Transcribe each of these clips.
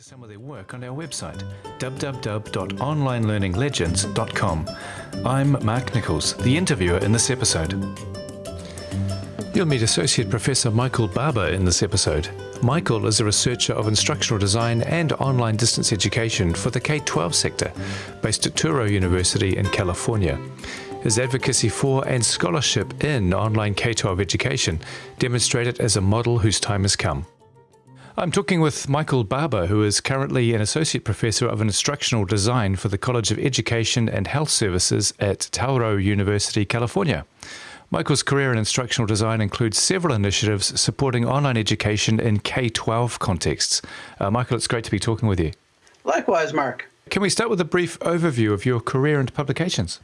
to some of their work on our website, www.onlinelearninglegends.com. I'm Mark Nichols, the interviewer in this episode. You'll meet Associate Professor Michael Barbour in this episode. Michael is a researcher of instructional design and online distance education for the K 12 sector, based at Touro University in California. His advocacy for and scholarship in online K 12 education demonstrate it as a model whose time has come. I'm talking with Michael Barbour, who is currently an Associate Professor of Instructional Design for the College of Education and Health Services at Touro University, California. Michael's career in instructional design includes several initiatives supporting online education in K 12 contexts. Uh, Michael, it's great to be talking with you. Likewise, Mark. Can we start with a brief overview of your career and publications?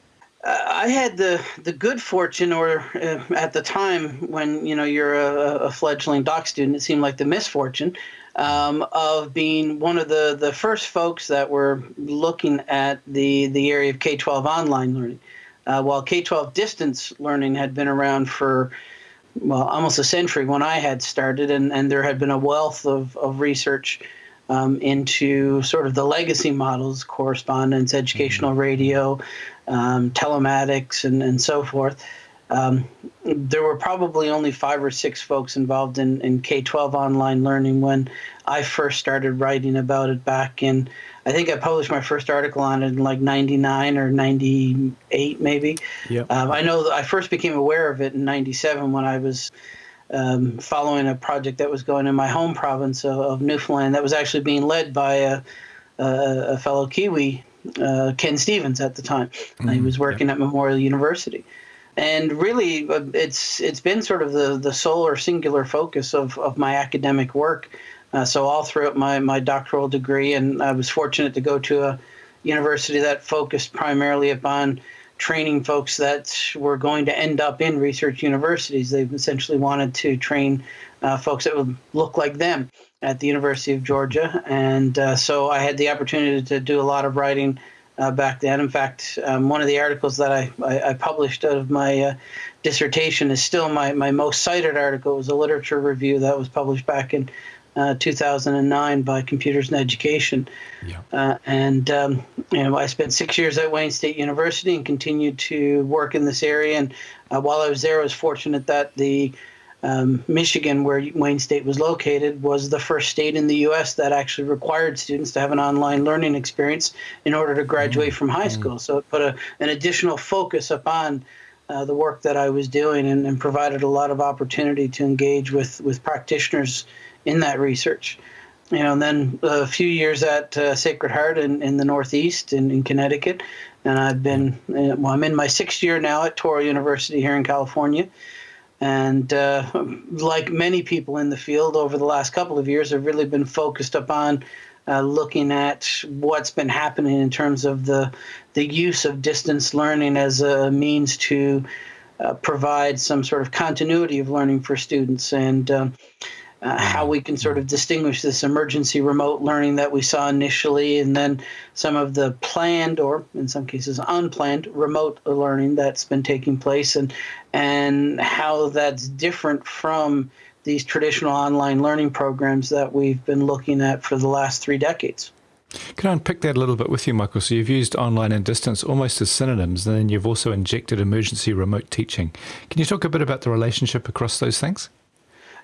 I had the, the good fortune, or uh, at the time when you know you're a, a, fledgling doc student, it seemed like the misfortune um, of being one of the, the first folks that were looking at the, the area of K 12 online learning. Uh, while K 12 distance learning had been around for well almost a century when I had started, and, and there had been a wealth of, of research um, into sort of the legacy models, correspondence, educational mm-hmm. radio, um, telematics, and, and so forth. Um, there were probably only five or six folks involved in, in K 12 online learning when I first started writing about it back in, I think I published my first article on it in like 99 or 98, maybe. Yep. Um, I know I first became aware of it in 97 when I was um, following a project that was going in my home province of, of Newfoundland that was actually being led by a, a, a fellow Kiwi, uh, Ken Stevens, at the time. Mm-hmm. He was working yeah. at Memorial University. And really, uh, it's it's been sort of the, the sole or singular focus of, of my academic work. Uh, so all throughout my, my doctoral degree, and I was fortunate to go to a university that focused primarily upon training folks that were going to end up in research universities. They've essentially wanted to train uh, folks that would look like them at the University of Georgia. And uh, so I had the opportunity to do a lot of writing uh, back then. In fact, um, one of the articles that I, I, I published out of my uh, dissertation is still my, my most cited article. It was a literature review that was published back in uh, 2009 by Computers and Education. Yeah. Uh, and um, you know, I spent six years at Wayne State University and continued to work in this area. And uh, while I was there, I was fortunate that the um, Michigan, where Wayne State was located, was the first state in the U.S. that actually required students to have an online learning experience in order to graduate mm-hmm. from high mm-hmm. school. So it put a, an additional focus upon uh, the work that I was doing and, and, provided a lot of opportunity to engage with, with practitioners in that research. You know, and then a few years at uh, Sacred Heart in, in the Northeast in, in Connecticut. And I've been, uh, well, I'm in my sixth year now at Touro University here in California. And uh, like many people in the field over the last couple of years, have really been focused upon uh, looking at what's been happening in terms of the the use of distance learning as a means to uh, provide some sort of continuity of learning for students. And um, uh, how we can sort of distinguish this emergency remote learning that we saw initially, and then some of the planned or in some cases unplanned remote learning that's been taking place, and and how that's different from these traditional online learning programs that we've been looking at for the last three decades. Can I unpick that a little bit with you, Michael? So you've used online and distance almost as synonyms, and then you've also injected emergency remote teaching. Can you talk a bit about the relationship across those things?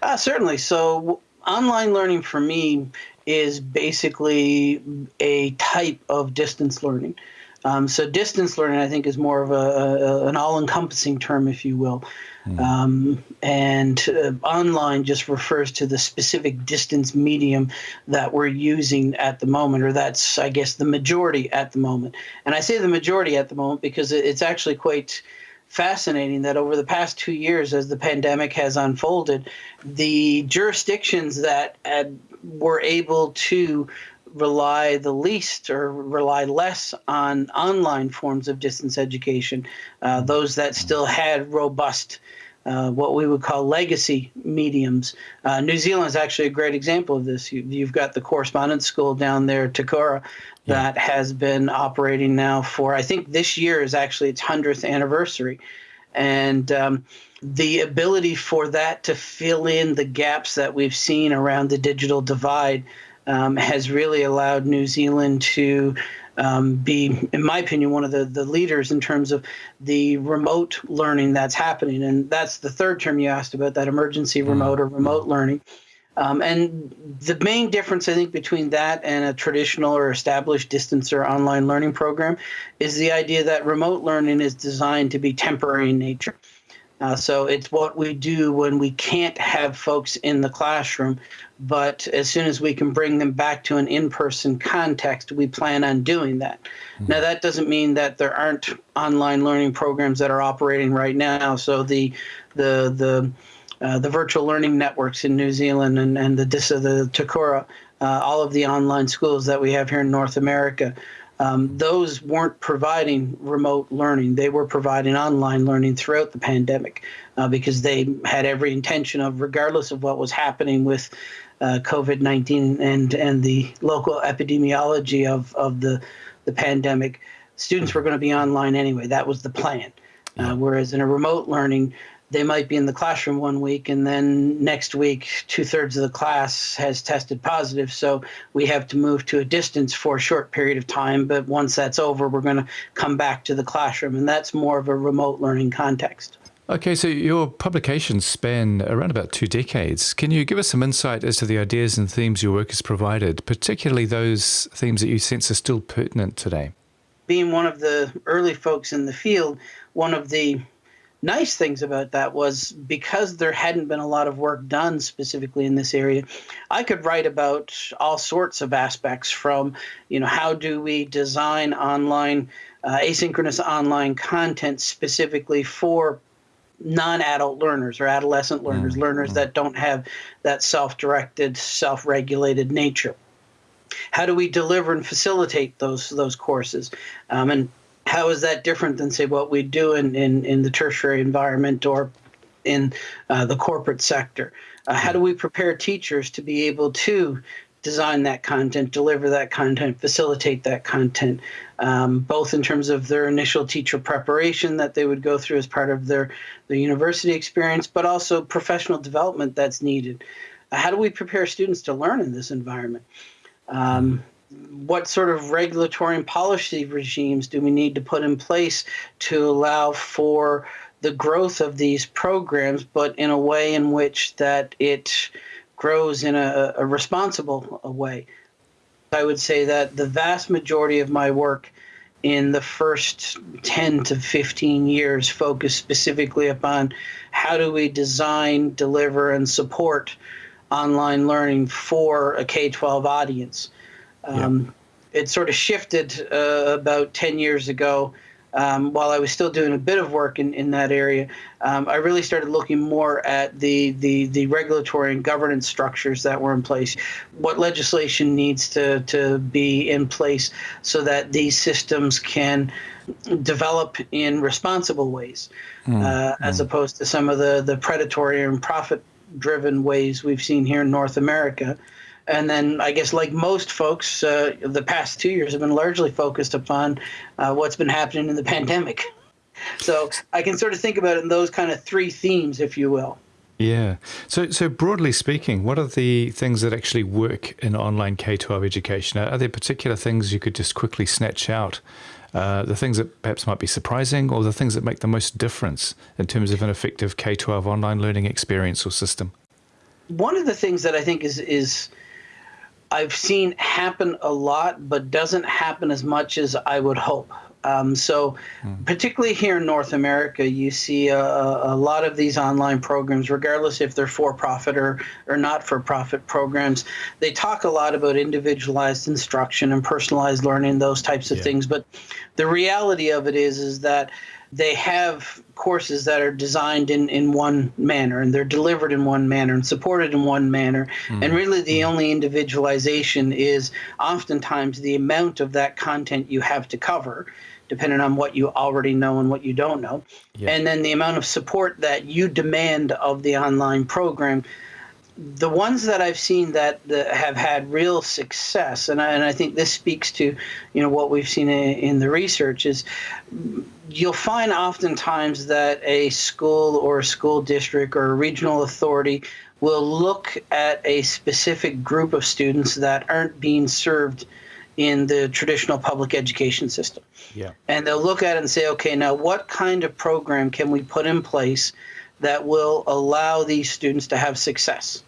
Uh, certainly. So, online learning for me is basically a type of distance learning. Um, so, distance learning, I think, is more of a, a an all-encompassing term, if you will. Mm. Um, and uh, online just refers to the specific distance medium that we're using at the moment, or that's, I guess, the majority at the moment. And I say the majority at the moment because it's actually quite fascinating that over the past two years, as the pandemic has unfolded, the jurisdictions that had, were able to rely the least or rely less on online forms of distance education, uh, those that still had robust uh, what we would call legacy mediums. Uh, New Zealand is actually a great example of this. You, have got the correspondence school down there, Te Kura, that yeah. has been operating now for, I think this year is actually its 100th anniversary. And um, the ability for that to fill in the gaps that we've seen around the digital divide um, has really allowed New Zealand to um, be, in my opinion, one of the, the leaders in terms of the remote learning that's happening. And that's the third term you asked about that emergency mm-hmm. remote or remote learning. Um, and the main difference, I think, between that and a traditional or established distance or online learning program is the idea that remote learning is designed to be temporary in nature. Uh, so it's what we do when we can't have folks in the classroom, but as soon as we can bring them back to an in-person context, we plan on doing that. Mm-hmm. Now that doesn't mean that there aren't online learning programs that are operating right now. So the the the uh, the virtual learning networks in New Zealand and, and the DISA, the Te Kura, uh, all of the online schools that we have here in North America um, those weren't providing remote learning. They were providing online learning throughout the pandemic uh, because they had every intention of, regardless of what was happening with uh, COVID 19 and, and the local epidemiology of, of the, the pandemic, students were going to be online anyway. That was the plan. Uh, whereas in a remote learning, they might be in the classroom one week and then next week two thirds of the class has tested positive so we have to move to a distance for a short period of time but once that's over we're going to come back to the classroom and that's more of a remote learning context Okay, so your publications span around about two decades. Can you give us some insight as to the ideas and themes your work has provided, particularly those themes that you sense are still pertinent today? Being one of the early folks in the field, one of the nice things about that was because there hadn't been a lot of work done specifically in this area, I could write about all sorts of aspects from, you know, how do we design online, uh, asynchronous online content specifically for non-adult learners or adolescent learners, mm-hmm. learners that don't have that self-directed, self-regulated nature. How do we deliver and facilitate those those courses? Um, and how is that different than say what we do in, in, in the tertiary environment or in uh, the corporate sector? Uh, how do we prepare teachers to be able to design that content, deliver that content, facilitate that content, um, both in terms of their initial teacher preparation that they would go through as part of their, their university experience, but also professional development that's needed. Uh, how do we prepare students to learn in this environment? Um, what sort of regulatory and policy regimes do we need to put in place to allow for the growth of these programs, but in a way in which that it grows in a, a responsible way? I would say that the vast majority of my work in the first 10 to 15 years focused specifically upon how do we design, deliver, and support online learning for a K 12 audience. Um, yeah. It sort of shifted uh, about 10 years ago. Um, while I was still doing a bit of work in, in that area, um, I really started looking more at the, the, the regulatory and governance structures that were in place. What legislation needs to, to be in place so that these systems can develop in responsible ways, mm, uh, mm. as opposed to some of the, the predatory and profit driven ways we've seen here in North America. And then I guess, like most folks, uh, the past two years have been largely focused upon uh, what's been happening in the pandemic. So I can sort of think about it in those kind of three themes, if you will. Yeah. So, so broadly speaking, what are the things that actually work in online K 12 education? Are there particular things you could just quickly snatch out? Uh, the things that perhaps might be surprising, or the things that make the most difference in terms of an effective K 12 online learning experience or system? One of the things that I think is, is I've seen happen a lot, but doesn't happen as much as I would hope. Um, so, mm. particularly here in North America, you see a, a, lot of these online programs, regardless if they're for profit or, or not for profit programs. They talk a lot about individualized instruction and personalized learning, those types of yeah. things. But the reality of it is, is that they have courses that are designed in, in one manner and they're delivered in one manner and supported in one manner. Mm-hmm. And really, the mm-hmm. only individualization is oftentimes the amount of that content you have to cover, depending on what you already know and what you don't know. Yeah. And then the amount of support that you demand of the online program the ones that I've seen that, that have had real success, and I, and I think this speaks to, you know, what we've seen in, in the research is you'll find oftentimes that a school or a school district or a regional authority will look at a specific group of students that aren't being served in the traditional public education system. Yeah. And they'll look at it and say, okay, now what kind of program can we put in place that will allow these students to have success?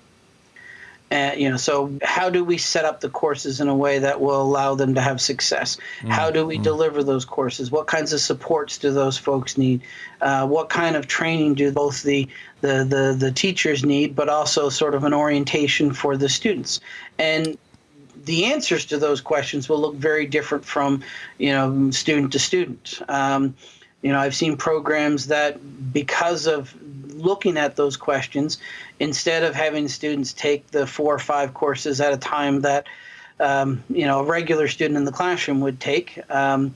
And, you know, so how do we set up the courses in a way that will allow them to have success? Mm-hmm. How do we mm-hmm. deliver those courses? What kinds of supports do those folks need? Uh, what kind of training do both the, the, the, the teachers need, but also sort of an orientation for the students? And the answers to those questions will look very different from, you know, student to student. Um, you know, I've seen programs that because of looking at those questions, instead of having students take the four or five courses at a time that, um, you know, a regular student in the classroom would take, um,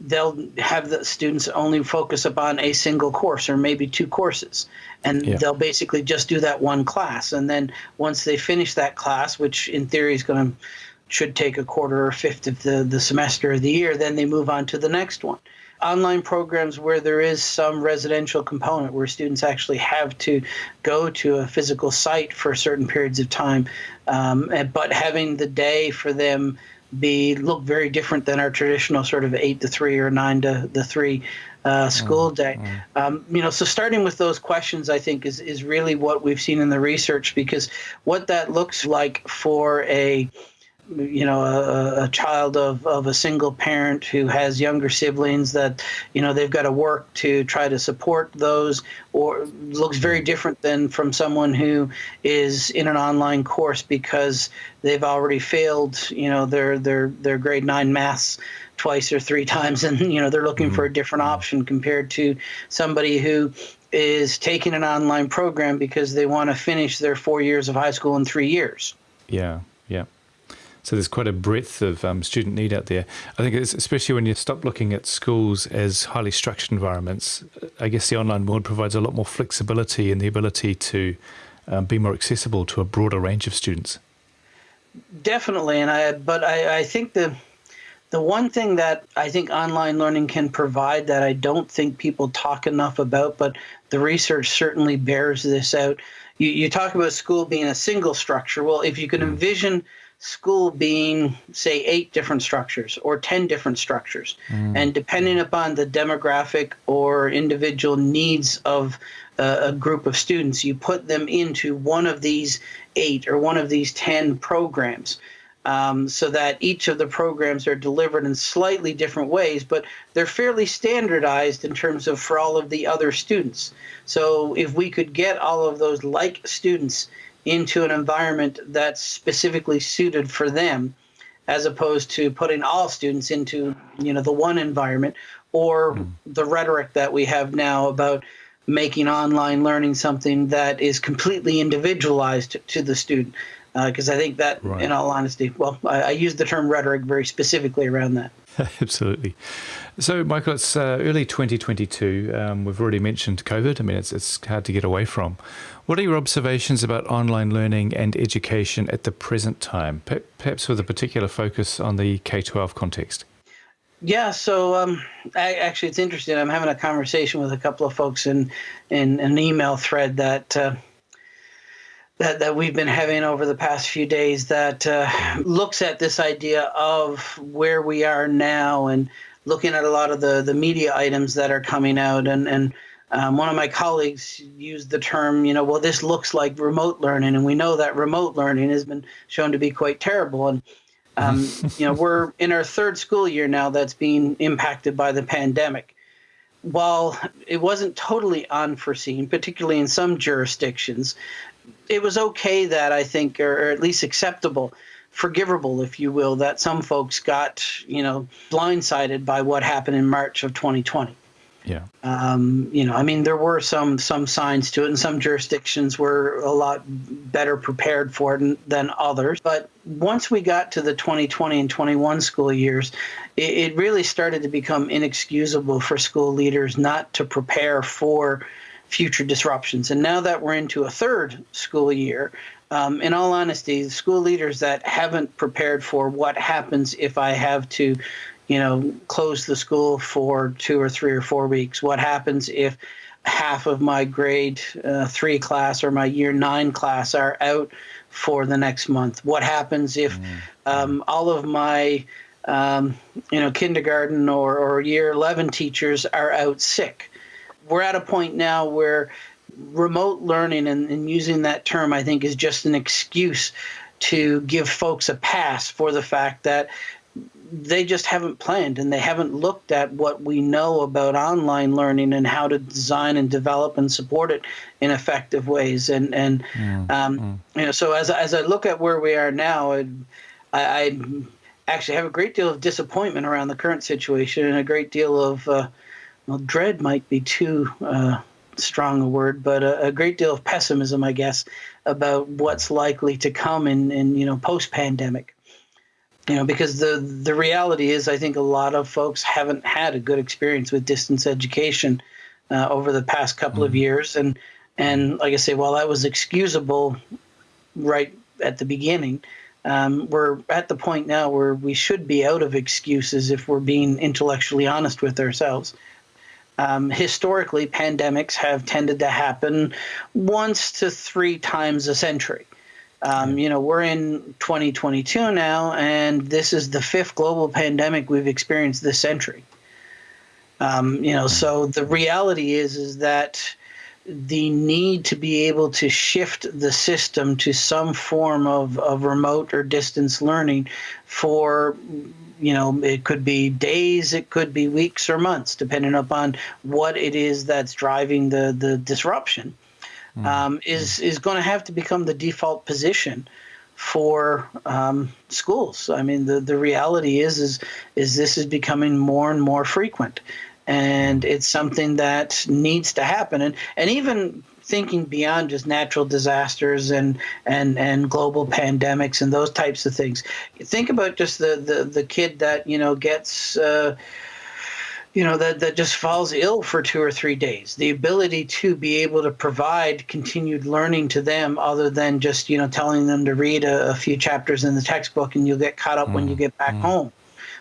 they'll have the students only focus upon a single course or maybe two courses. And yeah. they'll basically just do that one class. And then once they finish that class which in theory is going to should take a quarter or fifth of the, the semester of the year then they move on to the next one online programs where there is some residential component where students actually have to go to a physical site for certain periods of time um, but having the day for them be look very different than our traditional sort of eight to three or nine to the three uh, school mm, day. Mm. Um, you know, so starting with those questions, I think is is really what we've seen in the research because what that looks like for a you know a, a, child of, of a single parent who has younger siblings that you know they've got to work to try to support those or looks very different than from someone who is in an online course because they've already failed you know their their their grade 9 maths twice or three times and you know they're looking mm-hmm. for a different option compared to somebody who is taking an online program because they want to finish their 4 years of high school in 3 years yeah yeah so there's quite a breadth of um, student need out there. I think it's especially when you stop looking at schools as highly structured environments. I guess the online world provides a lot more flexibility and the ability to um, be more accessible to a broader range of students. Definitely, and I but I, I think the the one thing that I think online learning can provide that I don't think people talk enough about, but the research certainly bears this out. You, you talk about school being a single structure. Well, if you can mm. envision school being, say, eight different structures or 10 different structures. Mm. And depending upon the demographic or individual needs of uh, a group of students, you put them into one of these eight or one of these 10 programs. Um, so that each of the programs are delivered in slightly different ways, but they're fairly standardized in terms of for all of the other students. So if we could get all of those like students into an environment that's specifically suited for them as opposed to putting all students into you know the one environment or mm. the rhetoric that we have now about making online learning something that is completely individualized to the student because uh, I think that, right. in all honesty, well, I, I use the term rhetoric very specifically around that. Absolutely. So, Michael, it's uh, early 2022. Um, we've already mentioned COVID. I mean, it's, it's hard to get away from. What are your observations about online learning and education at the present time, perhaps with a particular focus on the K 12 context? Yeah, so um, I, actually, it's interesting. I'm having a conversation with a couple of folks in, in an email thread that. Uh, that, that we've been having over the past few days that uh, looks at this idea of where we are now and looking at a lot of the, the media items that are coming out and, and um, one of my colleagues used the term, you know, well, this looks like remote learning, and we know that remote learning has been shown to be quite terrible. And um, you know, we're in our third school year now that's being impacted by the pandemic. While it wasn't totally unforeseen, particularly in some jurisdictions, it was okay that I think, or, or at least acceptable, forgivable, if you will, that some folks got, you know, blindsided by what happened in March of 2020. Yeah. Um, you know, I mean, there were some some signs to it, and some jurisdictions were a lot better prepared for it than others. But once we got to the 2020 and 21 school years, it, it really started to become inexcusable for school leaders not to prepare for future disruptions. And now that we're into a third school year, um, in all honesty, the school leaders that haven't prepared for what happens if I have to you know, close the school for two or three or four weeks? What happens if half of my grade uh, three class or my year nine class are out for the next month? What happens if mm-hmm. um, all of my um, you know kindergarten or, or year 11 teachers are out sick? We're at a point now where remote learning and, and using that term, I think, is just an excuse to give folks a pass for the fact that they just haven't planned and they haven't looked at what we know about online learning and how to design and develop and support it in effective ways. And and mm, um, mm. you know, so as as I look at where we are now, I, I, actually have a great deal of disappointment around the current situation and a great deal of uh, well, dread might be too. Uh, strong a word, but a, a, great deal of pessimism, I guess, about what's likely to come in, in you know post pandemic you know because the the reality is i think a lot of folks haven't had a good experience with distance education uh, over the past couple mm-hmm. of years and and like i say while that was excusable right at the beginning um, we're at the point now where we should be out of excuses if we're being intellectually honest with ourselves um, historically pandemics have tended to happen once to three times a century. Um, you know, we're in 2022 now, and this is the fifth global pandemic we've experienced this century. Um, you know, so the reality is is that the need to be able to shift the system to some form of, of remote or distance learning for you know it could be days it could be weeks or months depending upon what it is that's driving the the disruption Mm. um, is is going to have to become the default position for um, schools. I mean, the, the reality is is is this is becoming more and more frequent, and it's something that needs to happen. And and even thinking beyond just natural disasters and and and global pandemics and those types of things, think about just the the, the kid that you know gets. Uh, you know that that just falls ill for two or three days the ability to be able to provide continued learning to them other than just you know telling them to read a, a few chapters in the textbook and you'll get caught up mm. when you get back mm. home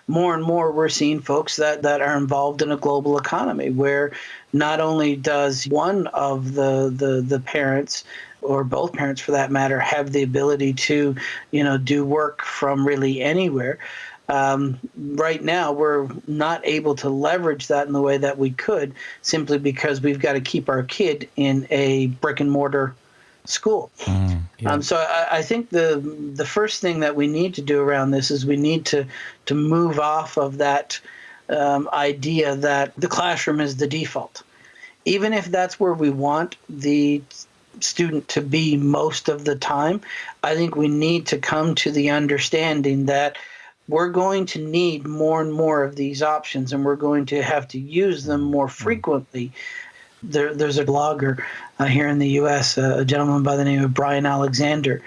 more and more we're seeing folks that that are involved in a global economy where not only does one of the the, the parents or both parents for that matter have the ability to you know do work from really anywhere um, right now, we're not able to leverage that in the way that we could simply because we've got to keep our kid in a brick and mortar school. Mm, yeah. um, so I, I, think the the first thing that we need to do around this is we need to to move off of that um, idea that the classroom is the default, even if that's where we want the student to be most of the time. I think we need to come to the understanding that we're going to need more and more of these options and we're going to have to use them more frequently. There, there's a blogger uh, here in the US, uh, a gentleman by the name of Bryan Alexander,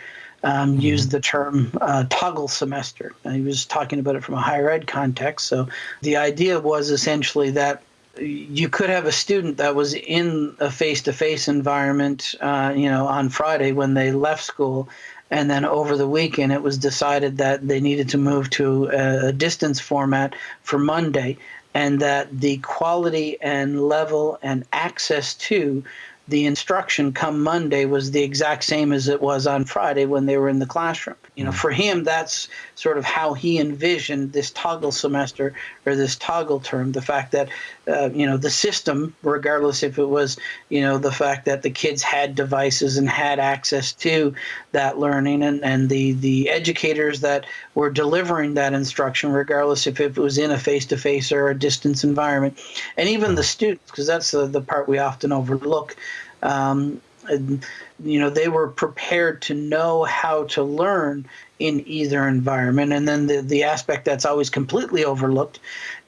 um, mm-hmm. used the term uh, toggle semester. And he was talking about it from a higher ed context. So the idea was essentially that you could have a student that was in a face-to-face environment, uh, you know, on Friday when they left school, and then over the weekend, it was decided that they needed to move to a, distance format for Monday, and that the quality and level and access to the instruction come Monday was the exact same as it was on Friday when they were in the classroom. You know, mm. for him, that's sort of how he envisioned this toggle semester or this toggle term. The fact that, uh, you know, the system, regardless if it was, you know, the fact that the kids had devices and had access to that learning, and, and the the educators that were delivering that instruction, regardless if it was in a face to face or a distance environment, and even the students, because that's the, the part we often overlook. Um, you know, they were prepared to know how to learn in either environment. And then the, the aspect that's always completely overlooked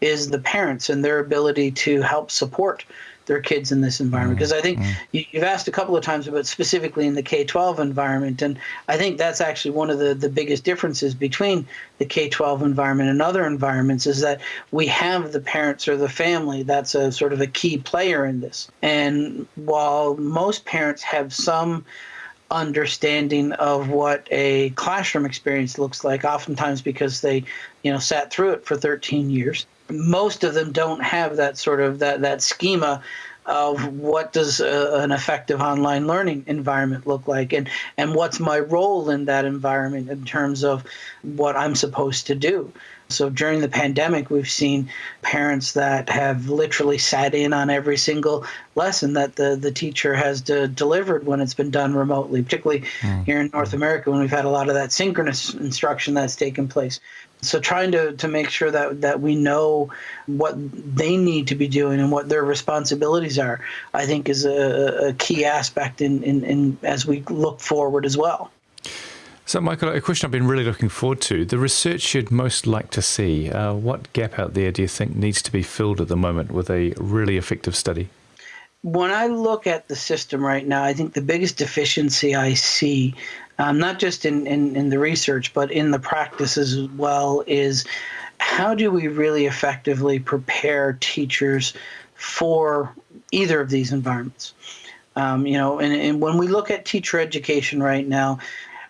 is the parents and their ability to help support their kids in this environment. Because I think mm-hmm. you, have asked a couple of times about specifically in the K 12 environment. And I think that's actually one of the, the biggest differences between the K 12 environment and other environments is that we have the parents or the family that's a sort of a key player in this. And while most parents have some understanding of what a classroom experience looks like oftentimes because they you know sat through it for 13 years most of them don't have that sort of that that schema of what does a, an effective online learning environment look like and, and what's my role in that environment in terms of what I'm supposed to do. So during the pandemic, we've seen parents that have literally sat in on every single lesson that the, the teacher has de- delivered when it's been done remotely, particularly mm. here in North America when we've had a lot of that synchronous instruction that's taken place. So trying to, to make sure that, that we know what they need to be doing and what their responsibilities are, I think is a, a key aspect in, in, in as we look forward as well. So, Michael, a question I've been really looking forward to the research you'd most like to see. Uh, what gap out there do you think needs to be filled at the moment with a really effective study? When I look at the system right now, I think the biggest deficiency I see, um, not just in, in, in the research, but in the practice as well, is how do we really effectively prepare teachers for either of these environments? Um, you know, and, and when we look at teacher education right now,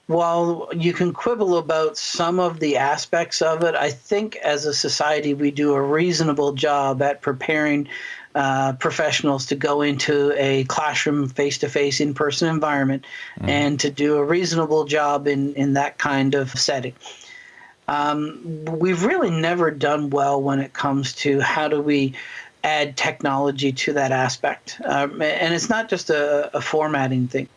while you can quibble about some of the aspects of it, I think as a society we do a reasonable job at preparing uh, professionals to go into a classroom face to face in person environment mm. and to do a reasonable job in, in that kind of setting. Um, we've really never done well when it comes to how do we add technology to that aspect. Um, and it's not just a, a formatting thing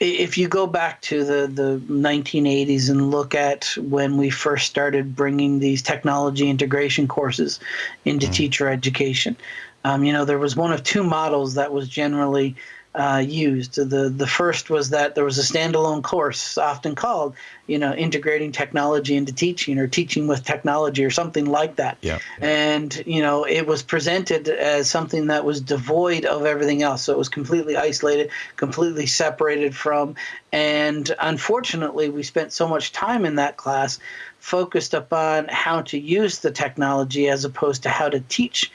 if you go back to the, the 1980s and look at when we first started bringing these technology integration courses into mm. teacher education, um, you know, there was one of two models that was generally uh, used. The the first was that there was a standalone course, often called, you know, integrating technology into teaching or teaching with technology or something like that. Yeah. And you know, it was presented as something that was devoid of everything else. So it was completely isolated, completely separated from. And unfortunately, we spent so much time in that class focused upon how to use the technology as opposed to how to teach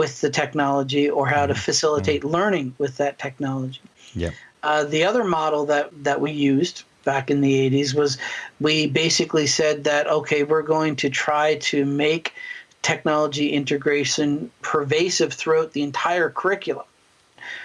with the technology or how to mm-hmm. facilitate mm-hmm. learning with that technology. Yeah. Uh, the other model that, that we used back in the 80s was we basically said that, okay, we're going to try to make technology integration pervasive throughout the entire curriculum.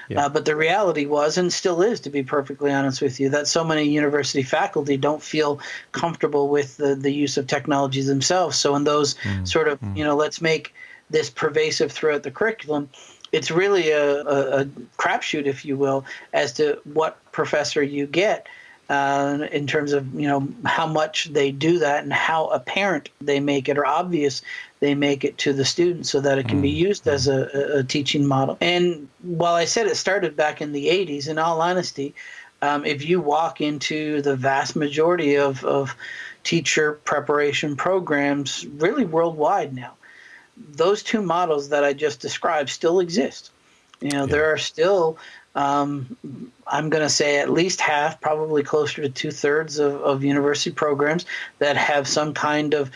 Yeah. Uh, but the reality was, and still is, to be perfectly honest with you, that so many university faculty don't feel comfortable with the, the use of technologies themselves. So in those mm. sort of, mm. you know, let's make this pervasive throughout the curriculum, it's really a, a, a crapshoot, if you will, as to what professor you get. Uh, in terms of you know how much they do that and how apparent they make it or obvious they make it to the student so that it can be mm, used as a, a teaching model. And while I said it started back in the 80s, in all honesty, um, if you walk into the vast majority of, of teacher preparation programs, really worldwide now, those two models that I just described still exist. You know, yeah. there are still, um, I'm going to say at least half, probably closer to two thirds of, of university programs that have some kind of,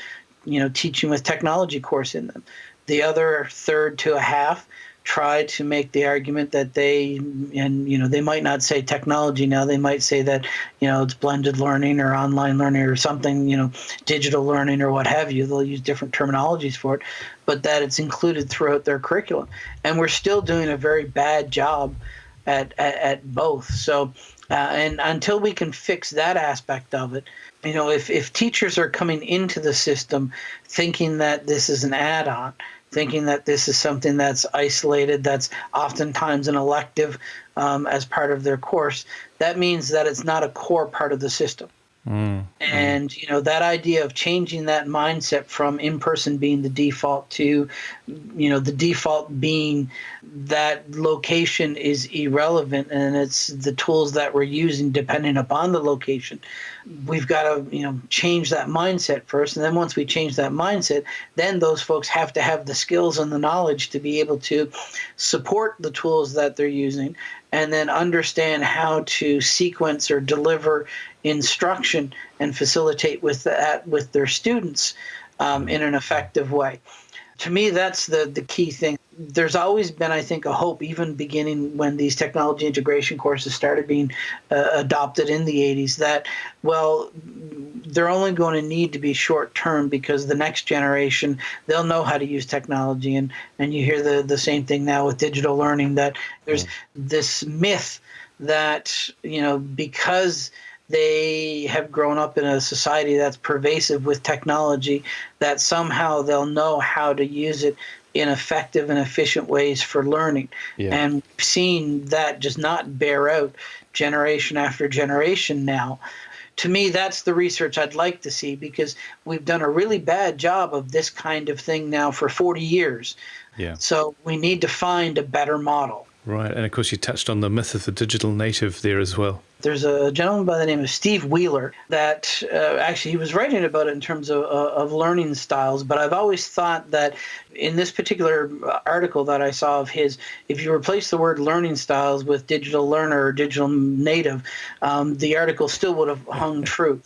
you know, teaching with technology course in them. The other third to a half try to make the argument that they and you know they might not say technology now they might say that you know it's blended learning or online learning or something you know digital learning or what have you. They'll use different terminologies for it but that it's included throughout their curriculum. And we're still doing a very bad job at at, at both. So uh, and until we can fix that aspect of it you know if, if teachers are coming into the system thinking that this is an add-on thinking that this is something that's isolated, that's oftentimes an elective um, as part of their course, that means that it's not a core part of the system. Mm, and you know that idea of changing that mindset from in person being the default to you know the default being that location is irrelevant and it's the tools that we're using depending upon the location. We've got to you know change that mindset first. And then once we change that mindset then those folks have to have the skills and the knowledge to be able to support the tools that they're using and then understand how to sequence or deliver instruction and facilitate with that with their students um, in an effective way. To me that's the the key thing there's always been, I think, a hope, even beginning when these technology integration courses started being uh, adopted in the 80s, that, well, they're only going to need to be short term because the next generation, they'll know how to use technology. And, and you hear the, the same thing now with digital learning that there's this myth that, you know, because they have grown up in a society that's pervasive with technology, that somehow they'll know how to use it in effective and efficient ways for learning. Yeah. And seeing that just not bear out generation after generation now. To me, that's the research I'd like to see because we've done a really bad job of this kind of thing now for 40 years. Yeah. So we need to find a better model. Right. And of course, you touched on the myth of the digital native there as well. There's a gentleman by the name of Steve Wheeler that uh, actually he was writing about it in terms of, uh, of learning styles. But I've always thought that in this particular article that I saw of his, if you replace the word learning styles with digital learner or digital native, um, the article still would have hung true.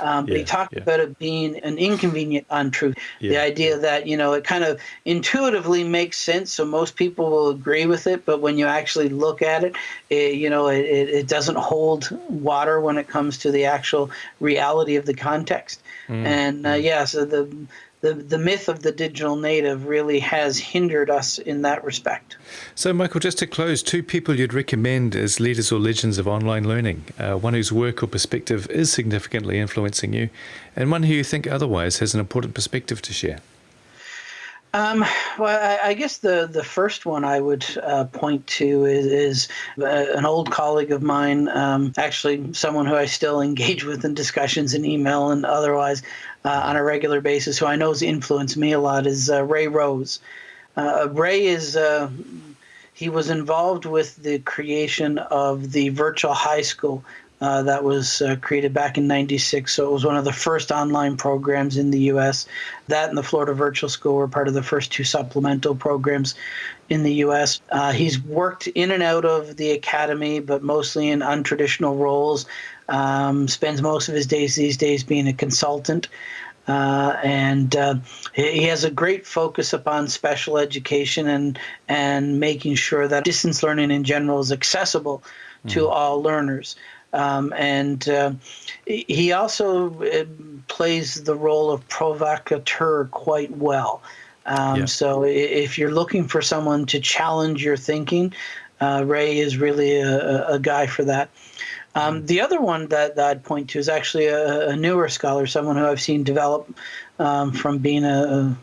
Um, yeah, he talked yeah. about it being an inconvenient untruth. Yeah. The idea that, you know, it kind of intuitively makes sense, so most people will agree with it, but when you actually look at it, it you know, it, it doesn't hold water when it comes to the actual reality of the context. Mm. And uh, yeah, so the the, the myth of the digital native really has hindered us in that respect. So, Michael, just to close, two people you'd recommend as leaders or legends of online learning uh, one whose work or perspective is significantly influencing you, and one who you think otherwise has an important perspective to share. Um, well, I, I, guess the, the first one I would uh, point to is, is uh, an old colleague of mine, um, actually someone who I still engage with in discussions and email and otherwise uh, on a regular basis, who I know has influenced me a lot, is uh, Ray Rose. Uh, Ray is uh, he was involved with the creation of the virtual high school uh, that was uh, created back in 96. So it was one of the first online programs in the U.S. That and the Florida Virtual School were part of the first two supplemental programs in the U.S. Uh, he's worked in and out of the academy, but mostly in untraditional roles. Um, spends most of his days these days being a consultant. Uh, and uh, he has a great focus upon special education and and making sure that distance learning in general is accessible to mm. all learners. Um, and uh, he also uh, plays the role of provocateur quite well. Um, yeah. So if you're looking for someone to challenge your thinking, uh, Ray is really a, a, guy for that. Um, mm-hmm. the other one that, that, I'd point to is actually a, a, newer scholar, someone who I've seen develop um, from being a,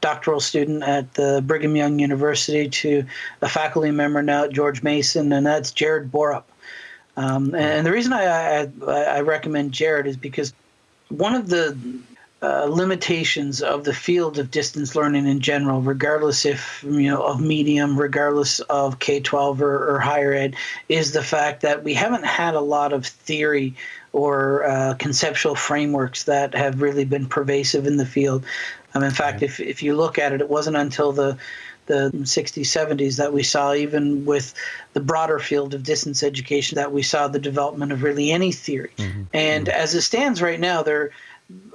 doctoral student at the Brigham Young University to a faculty member now at George Mason, and that's Jared Borup. Um, and the reason I, I, I, recommend Jared is because one of the uh, limitations of the field of distance learning in general, regardless if you know of medium, regardless of K twelve or, or, higher ed, is the fact that we haven't had a lot of theory or uh, conceptual frameworks that have really been pervasive in the field. Um, in fact, if if you look at it, it wasn't until the the 60s, 70s that we saw, even with the broader field of distance education, that we saw the development of really any theory. Mm-hmm. And mm-hmm. as it stands right now, there,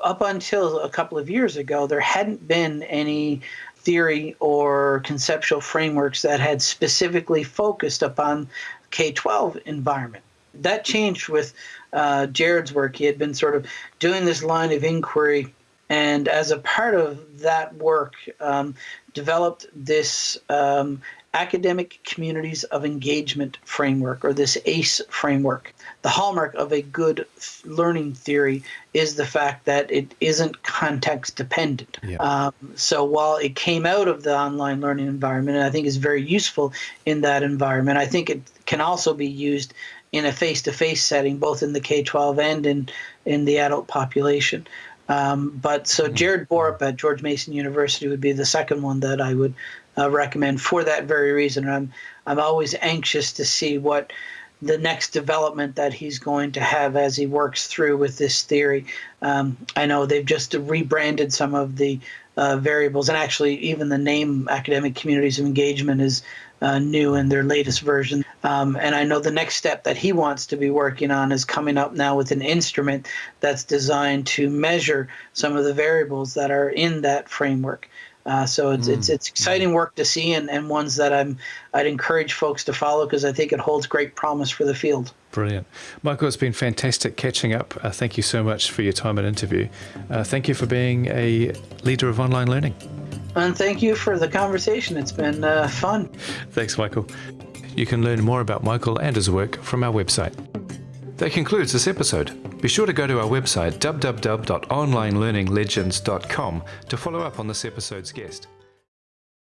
up until a couple of years ago, there hadn't been any theory or conceptual frameworks that had specifically focused upon K-12 environment. That changed with uh, Jared's work. He had been sort of doing this line of inquiry and as a part of that work, um, developed this um, academic communities of engagement framework or this ACE framework. The hallmark of a good learning theory is the fact that it isn't context dependent. Yeah. Um, so while it came out of the online learning environment, and I think is very useful in that environment, I think it can also be used in a face-to-face setting, both in the K-12 and in in the adult population. Um, but so mm-hmm. Jared Borup at George Mason University would be the second one that I would uh, recommend for that very reason. I'm I'm always anxious to see what the next development that he's going to have as he works through with this theory. Um, I know they've just rebranded some of the uh, variables, and actually even the name academic communities of engagement is uh, new in their latest version. Um, and I know the next step that he wants to be working on is coming up now with an instrument that's designed to measure some of the variables that are in that framework. Uh, so it's, mm. it's it's exciting work to see and, and ones that I'm I'd encourage folks to follow because I think it holds great promise for the field. Brilliant, Michael. It's been fantastic catching up. Uh, thank you so much for your time and interview. Uh, thank you for being a leader of online learning. And thank you for the conversation. It's been uh, fun. Thanks, Michael. You can learn more about Michael and his work from our website. That concludes this episode. Be sure to go to our website www.onlinelearninglegends.com to follow up on this episode's guest.